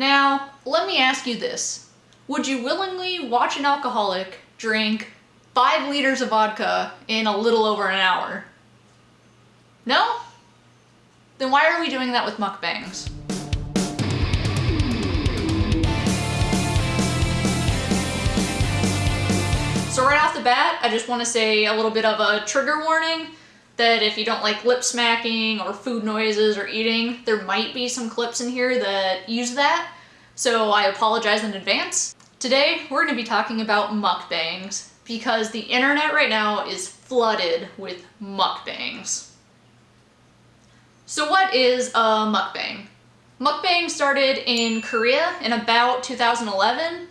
Now, let me ask you this. Would you willingly watch an alcoholic drink five liters of vodka in a little over an hour? No? Then why are we doing that with mukbangs? So right off the bat, I just want to say a little bit of a trigger warning that if you don't like lip smacking or food noises or eating, there might be some clips in here that use that. So I apologize in advance. Today, we're going to be talking about mukbangs because the internet right now is flooded with mukbangs. So what is a mukbang? Mukbang started in Korea in about 2011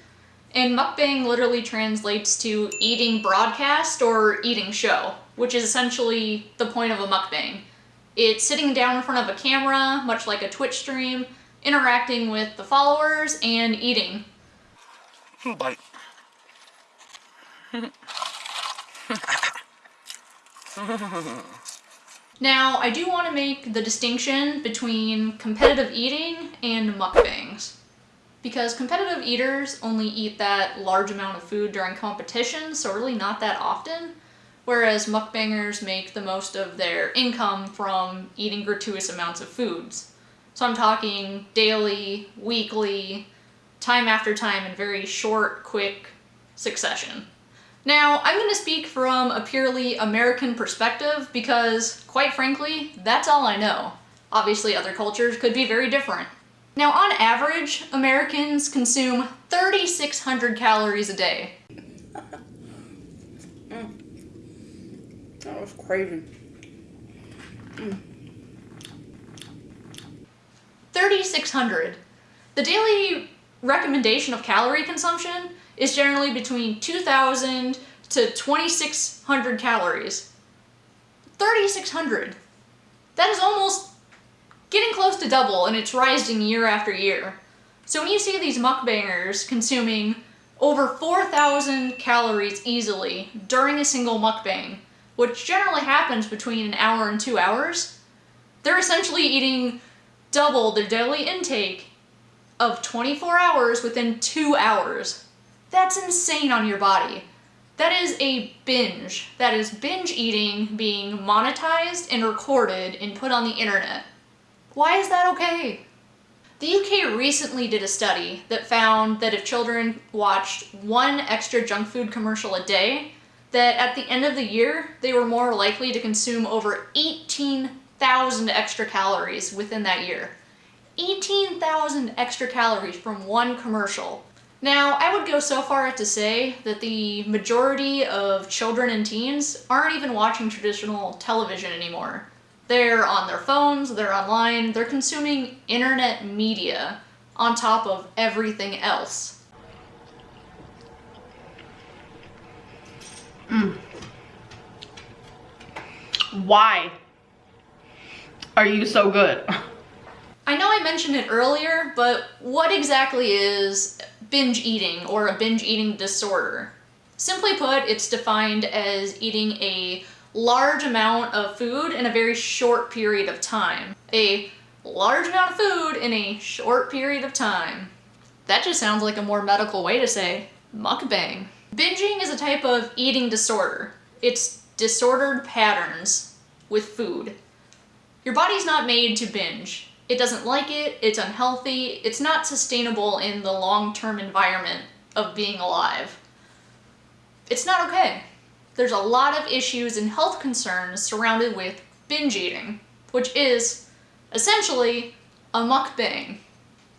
and mukbang literally translates to eating broadcast or eating show, which is essentially the point of a mukbang. It's sitting down in front of a camera, much like a Twitch stream, interacting with the followers, and eating. Bite. Now, I do want to make the distinction between competitive eating and mukbangs because competitive eaters only eat that large amount of food during competition, so really not that often, whereas mukbangers make the most of their income from eating gratuitous amounts of foods. So I'm talking daily, weekly, time after time in very short, quick succession. Now, I'm going to speak from a purely American perspective because, quite frankly, that's all I know. Obviously, other cultures could be very different. Now, on average, Americans consume 3,600 calories a day. That was crazy. Mm. 3,600. The daily recommendation of calorie consumption is generally between 2,000 to 2,600 calories. 3,600. That is almost getting close to double and it's rising year after year. So when you see these mukbangers consuming over 4,000 calories easily during a single mukbang, which generally happens between an hour and two hours, they're essentially eating double their daily intake of 24 hours within two hours. That's insane on your body. That is a binge. That is binge eating being monetized and recorded and put on the internet. Why is that okay? The UK recently did a study that found that if children watched one extra junk food commercial a day, that at the end of the year, they were more likely to consume over 18,000 extra calories within that year. 18,000 extra calories from one commercial. Now, I would go so far as to say that the majority of children and teens aren't even watching traditional television anymore. They're on their phones, they're online, they're consuming internet media on top of everything else. Mm. Why are you so good? I know I mentioned it earlier, but what exactly is binge eating or a binge eating disorder? Simply put, it's defined as eating a large amount of food in a very short period of time. A large amount of food in a short period of time. That just sounds like a more medical way to say mukbang. Binging is a type of eating disorder. It's disordered patterns with food. Your body's not made to binge. It doesn't like it, it's unhealthy, it's not sustainable in the long-term environment of being alive. It's not okay there's a lot of issues and health concerns surrounded with binge eating, which is essentially a mukbang.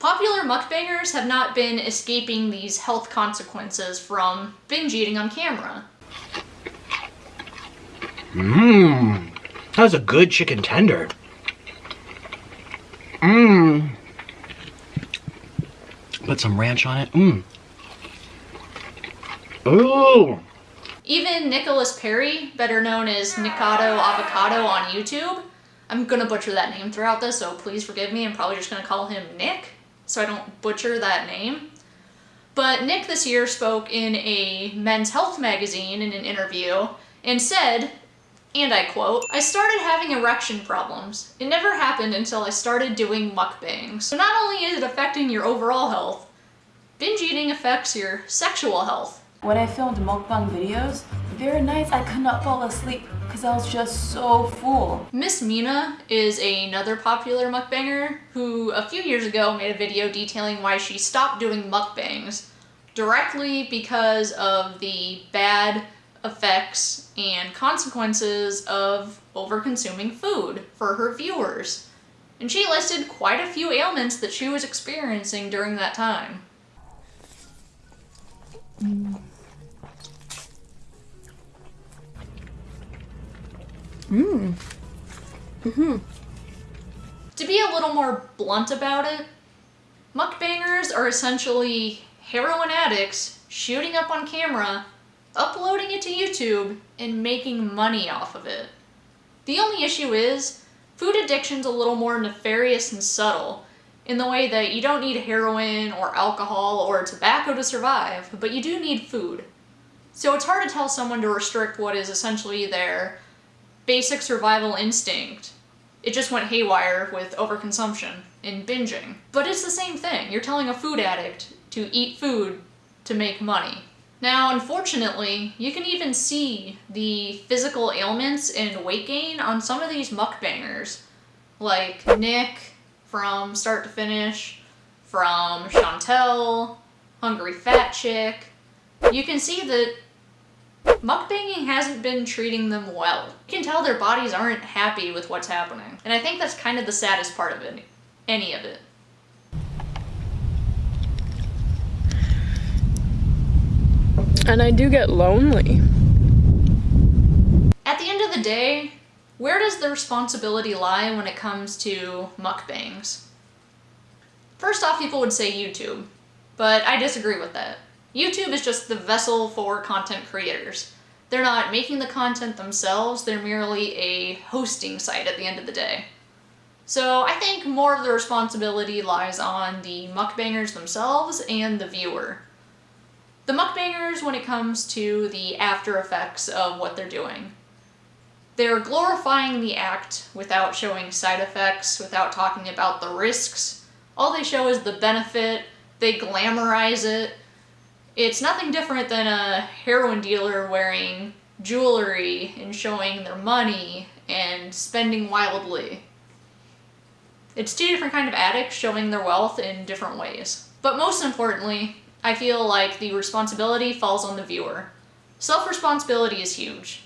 Popular mukbangers have not been escaping these health consequences from binge eating on camera. Mmm, that was a good chicken tender. Mmm. Put some ranch on it. Mmm. Ooh. Even Nicholas Perry, better known as Nikado Avocado on YouTube, I'm gonna butcher that name throughout this, so please forgive me. I'm probably just gonna call him Nick, so I don't butcher that name. But Nick this year spoke in a men's health magazine in an interview and said And I quote, I started having erection problems. It never happened until I started doing mukbangs. So not only is it affecting your overall health, binge eating affects your sexual health. When I filmed mukbang videos, there are nights I could not fall asleep because I was just so full. Miss Mina is another popular mukbanger who a few years ago made a video detailing why she stopped doing mukbangs directly because of the bad effects and consequences of over-consuming food for her viewers. And she listed quite a few ailments that she was experiencing during that time. Mm. Mm. Mm-hmm. Mm-hmm. To be a little more blunt about it, mukbangers are essentially heroin addicts shooting up on camera, uploading it to YouTube, and making money off of it. The only issue is, food addiction's a little more nefarious and subtle, in the way that you don't need heroin or alcohol or tobacco to survive, but you do need food. So it's hard to tell someone to restrict what is essentially their basic survival instinct. It just went haywire with overconsumption and binging. But it's the same thing. You're telling a food addict to eat food to make money. Now, unfortunately, you can even see the physical ailments and weight gain on some of these mukbangers, like Nick from Start to Finish, from Chantel, Hungry Fat Chick. You can see that mukbanging hasn't been treating them well. You can tell their bodies aren't happy with what's happening. And I think that's kind of the saddest part of it, any of it. And I do get lonely. At the end of the day, where does the responsibility lie when it comes to mukbangs? First off, people would say YouTube, but I disagree with that. YouTube is just the vessel for content creators. They're not making the content themselves, they're merely a hosting site at the end of the day. So I think more of the responsibility lies on the mukbangers themselves and the viewer. The mukbangers when it comes to the after effects of what they're doing. They're glorifying the act without showing side effects, without talking about the risks. All they show is the benefit, they glamorize it. It's nothing different than a heroin dealer wearing jewelry and showing their money and spending wildly. It's two different kind of addicts showing their wealth in different ways. But most importantly, I feel like the responsibility falls on the viewer. Self-responsibility is huge.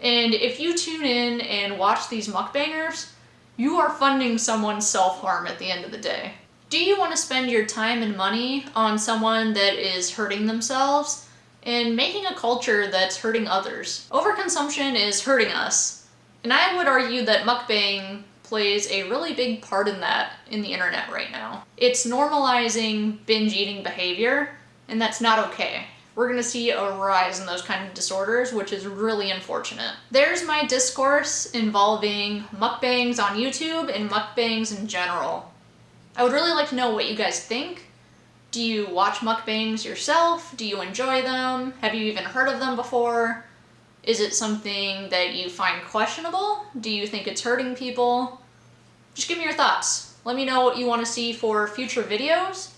And if you tune in and watch these mukbangers, you are funding someone's self-harm at the end of the day. Do you want to spend your time and money on someone that is hurting themselves and making a culture that's hurting others? Overconsumption is hurting us. And I would argue that mukbang plays a really big part in that in the internet right now. It's normalizing binge eating behavior, and that's not okay. We're gonna see a rise in those kind of disorders, which is really unfortunate. There's my discourse involving mukbangs on YouTube and mukbangs in general. I would really like to know what you guys think. Do you watch mukbangs yourself? Do you enjoy them? Have you even heard of them before? Is it something that you find questionable? Do you think it's hurting people? Just give me your thoughts. Let me know what you want to see for future videos.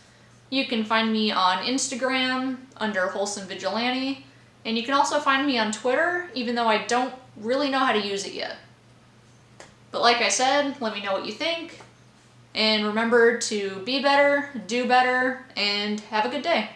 You can find me on Instagram under Wholesome Vigilante, and you can also find me on Twitter, even though I don't really know how to use it yet. But like I said, let me know what you think, and remember to be better, do better, and have a good day.